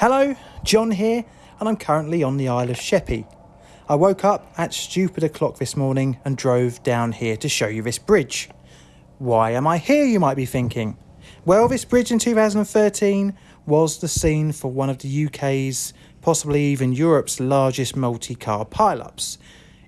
Hello, John here, and I'm currently on the Isle of Sheppey. I woke up at stupid o'clock this morning and drove down here to show you this bridge. Why am I here, you might be thinking? Well, this bridge in 2013 was the scene for one of the UK's, possibly even Europe's largest multi car pileups,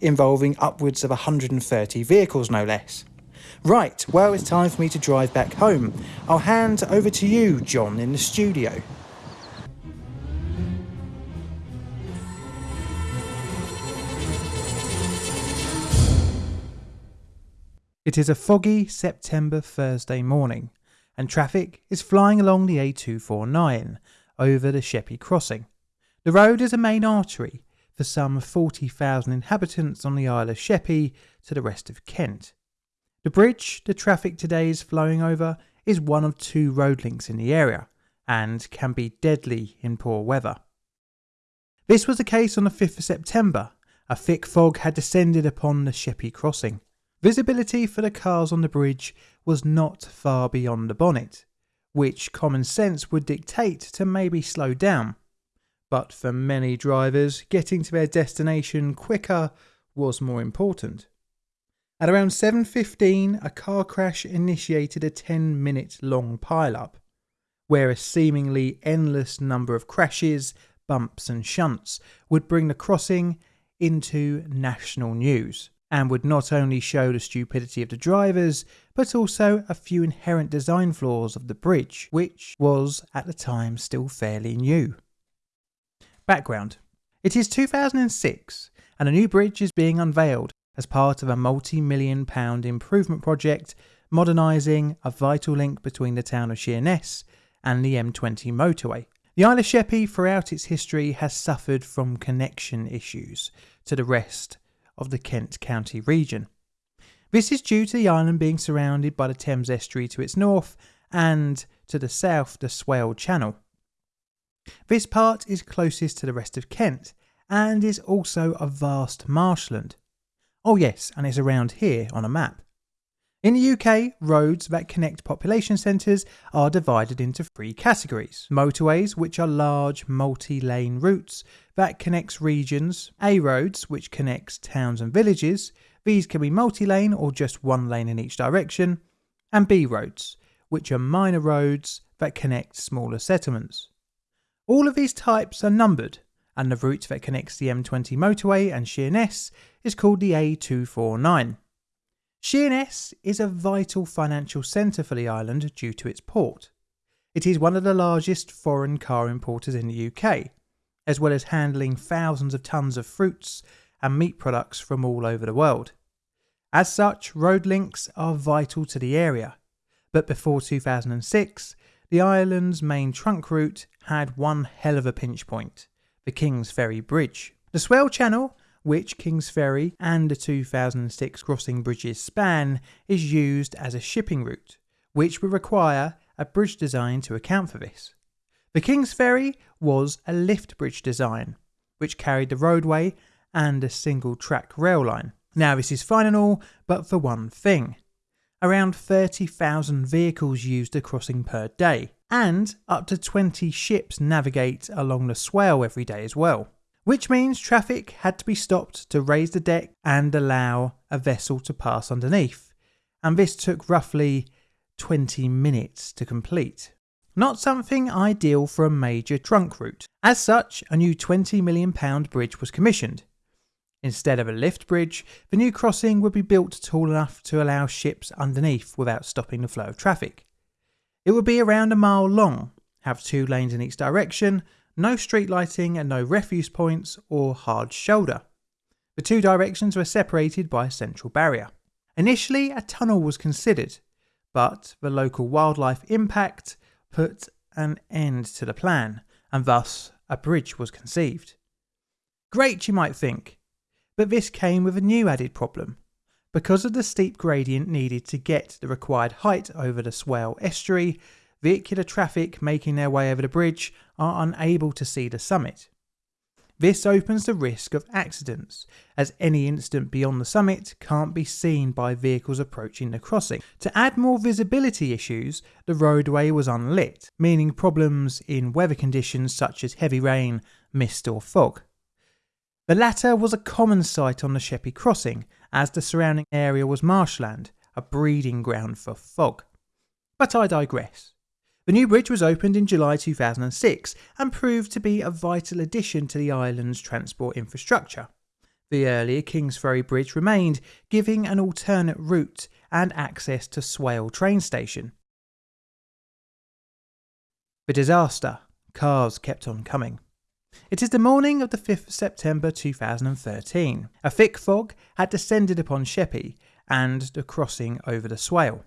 involving upwards of 130 vehicles, no less. Right, well, it's time for me to drive back home. I'll hand over to you, John, in the studio. It is a foggy September Thursday morning, and traffic is flying along the A249 over the Sheppey crossing. The road is a main artery for some 40,000 inhabitants on the Isle of Sheppey to the rest of Kent. The bridge the traffic today is flowing over is one of two road links in the area and can be deadly in poor weather. This was the case on the 5th of September. A thick fog had descended upon the Sheppey crossing. Visibility for the cars on the bridge was not far beyond the bonnet, which common sense would dictate to maybe slow down. But for many drivers, getting to their destination quicker was more important. At around 7.15, a car crash initiated a 10 minute long pile-up, where a seemingly endless number of crashes, bumps and shunts would bring the crossing into national news and would not only show the stupidity of the drivers, but also a few inherent design flaws of the bridge, which was at the time still fairly new. Background It is 2006, and a new bridge is being unveiled as part of a multi million pound improvement project modernising a vital link between the town of Sheerness and the M20 motorway. The Isle of Sheppey, throughout its history, has suffered from connection issues to the rest of the Kent County region. This is due to the island being surrounded by the Thames estuary to its north and to the south the Swale Channel. This part is closest to the rest of Kent and is also a vast marshland. Oh yes, and it's around here on a map. In the UK, roads that connect population centres are divided into three categories. Motorways, which are large multi-lane routes that connects regions. A roads, which connects towns and villages. These can be multi-lane or just one lane in each direction. And B roads, which are minor roads that connect smaller settlements. All of these types are numbered, and the route that connects the M20 motorway and Sheerness is called the A249. Sheerness is a vital financial centre for the island due to its port. It is one of the largest foreign car importers in the UK, as well as handling thousands of tons of fruits and meat products from all over the world. As such, road links are vital to the area, but before 2006, the island's main trunk route had one hell of a pinch point the King's Ferry Bridge. The Swale Channel which Kings Ferry and the 2006 crossing bridges span, is used as a shipping route, which would require a bridge design to account for this. The Kings Ferry was a lift bridge design, which carried the roadway and a single track rail line. Now, this is fine and all, but for one thing. Around 30,000 vehicles use the crossing per day, and up to 20 ships navigate along the swale every day as well which means traffic had to be stopped to raise the deck and allow a vessel to pass underneath, and this took roughly 20 minutes to complete. Not something ideal for a major trunk route. As such, a new £20 million bridge was commissioned. Instead of a lift bridge, the new crossing would be built tall enough to allow ships underneath without stopping the flow of traffic. It would be around a mile long, have two lanes in each direction, no street lighting and no refuse points or hard shoulder. The two directions were separated by a central barrier. Initially, a tunnel was considered, but the local wildlife impact put an end to the plan, and thus a bridge was conceived. Great, you might think, but this came with a new added problem. Because of the steep gradient needed to get the required height over the Swale estuary, vehicular traffic making their way over the bridge are unable to see the summit. This opens the risk of accidents, as any incident beyond the summit can't be seen by vehicles approaching the crossing. To add more visibility issues, the roadway was unlit, meaning problems in weather conditions such as heavy rain, mist, or fog. The latter was a common sight on the Sheppey crossing, as the surrounding area was marshland, a breeding ground for fog. But I digress. The new bridge was opened in July 2006 and proved to be a vital addition to the island's transport infrastructure. The earlier Kingsferry Bridge remained, giving an alternate route and access to Swale train station. The disaster. Cars kept on coming. It is the morning of the 5th September 2013. A thick fog had descended upon Sheppey and the crossing over the Swale.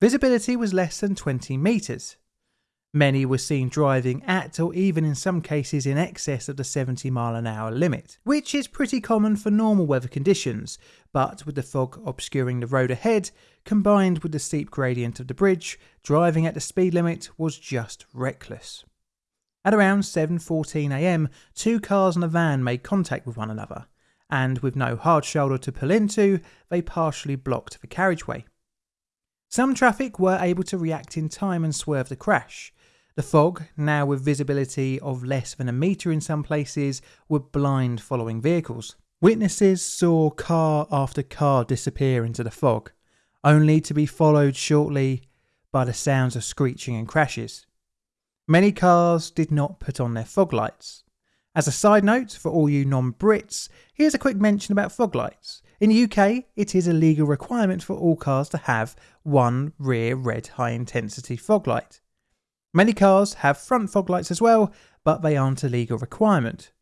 Visibility was less than 20 metres. Many were seen driving at or even in some cases in excess of the 70 mile an hour limit, which is pretty common for normal weather conditions, but with the fog obscuring the road ahead, combined with the steep gradient of the bridge, driving at the speed limit was just reckless. At around 7.14am, two cars and a van made contact with one another, and with no hard shoulder to pull into, they partially blocked the carriageway. Some traffic were able to react in time and swerve the crash. The fog, now with visibility of less than a metre in some places, would blind following vehicles. Witnesses saw car after car disappear into the fog, only to be followed shortly by the sounds of screeching and crashes. Many cars did not put on their fog lights. As a side note for all you non Brits, here's a quick mention about fog lights. In the UK, it is a legal requirement for all cars to have one rear red high intensity fog light. Many cars have front fog lights as well, but they aren't a legal requirement.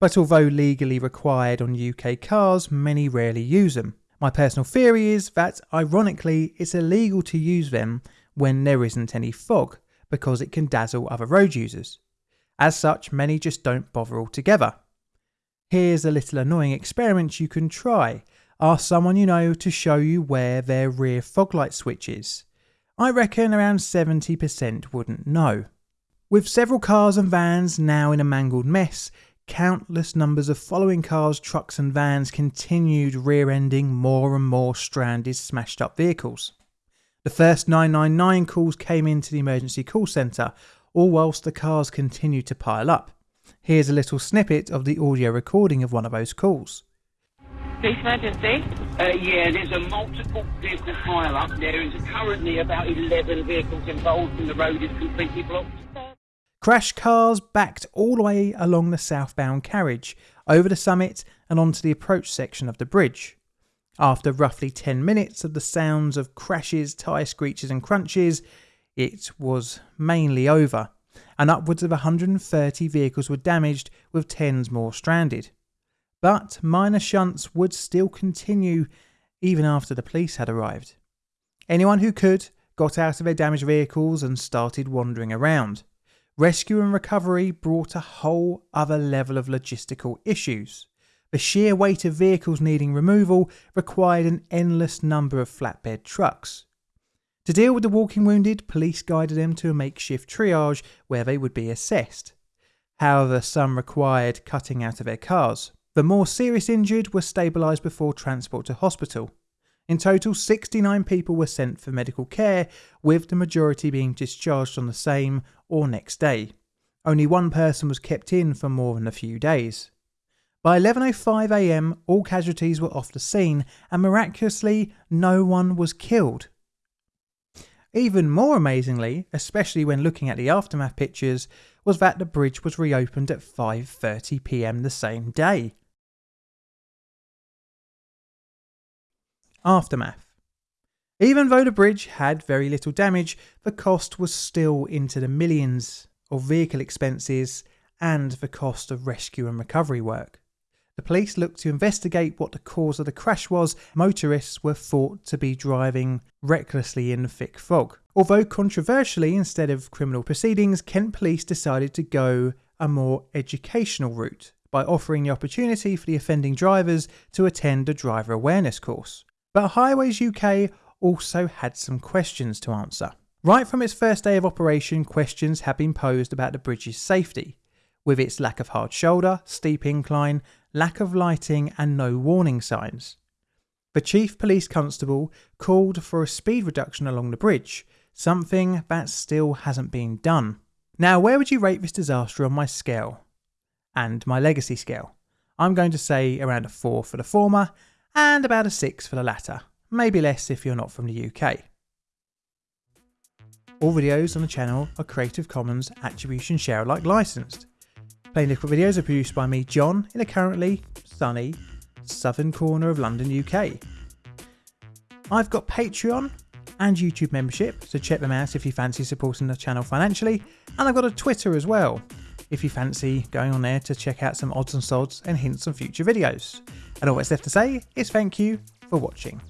But although legally required on UK cars, many rarely use them. My personal theory is that, ironically, it's illegal to use them when there isn't any fog, because it can dazzle other road users. As such, many just don't bother altogether. Here's a little annoying experiment you can try. Ask someone you know to show you where their rear fog light switch is. I reckon around 70% wouldn't know. With several cars and vans now in a mangled mess, countless numbers of following cars, trucks, and vans continued rear ending more and more stranded, smashed up vehicles. The first 999 calls came into the emergency call centre, all whilst the cars continued to pile up. Here's a little snippet of the audio recording of one of those calls. Police emergency? Uh, yeah, there's a multiple vehicle pile up. There is currently about 11 vehicles involved and the road is completely blocked. Crash cars backed all the way along the southbound carriage, over the summit and onto the approach section of the bridge. After roughly 10 minutes of the sounds of crashes, tyre screeches, and crunches, it was mainly over and upwards of 130 vehicles were damaged, with tens more stranded. But minor shunts would still continue even after the police had arrived. Anyone who could got out of their damaged vehicles and started wandering around. Rescue and recovery brought a whole other level of logistical issues. The sheer weight of vehicles needing removal required an endless number of flatbed trucks. To deal with the walking wounded, police guided them to a makeshift triage where they would be assessed. However, some required cutting out of their cars. The more serious injured were stabilised before transport to hospital. In total, 69 people were sent for medical care, with the majority being discharged on the same or next day. Only one person was kept in for more than a few days. By 11.05am, all casualties were off the scene, and miraculously, no one was killed. Even more amazingly, especially when looking at the aftermath pictures, was that the bridge was reopened at 5:30 p.m. the same day. Aftermath. Even though the bridge had very little damage, the cost was still into the millions of vehicle expenses and the cost of rescue and recovery work. The police looked to investigate what the cause of the crash was. Motorists were thought to be driving recklessly in thick fog. Although controversially, instead of criminal proceedings, Kent Police decided to go a more educational route by offering the opportunity for the offending drivers to attend a driver awareness course. But Highways UK also had some questions to answer. Right from its first day of operation, questions have been posed about the bridge's safety. With its lack of hard shoulder, steep incline, lack of lighting, and no warning signs. The Chief Police Constable called for a speed reduction along the bridge, something that still hasn't been done. Now, where would you rate this disaster on my scale? And my legacy scale? I'm going to say around a 4 for the former and about a 6 for the latter, maybe less if you're not from the UK. All videos on the channel are Creative Commons Attribution Share Alike licensed. Plainly Difficult videos are produced by me, John, in a currently sunny southern corner of London, UK. I've got Patreon and YouTube membership, so check them out if you fancy supporting the channel financially, and I've got a Twitter as well, if you fancy going on there to check out some odds and sods and hints on future videos. And all that's left to say is thank you for watching.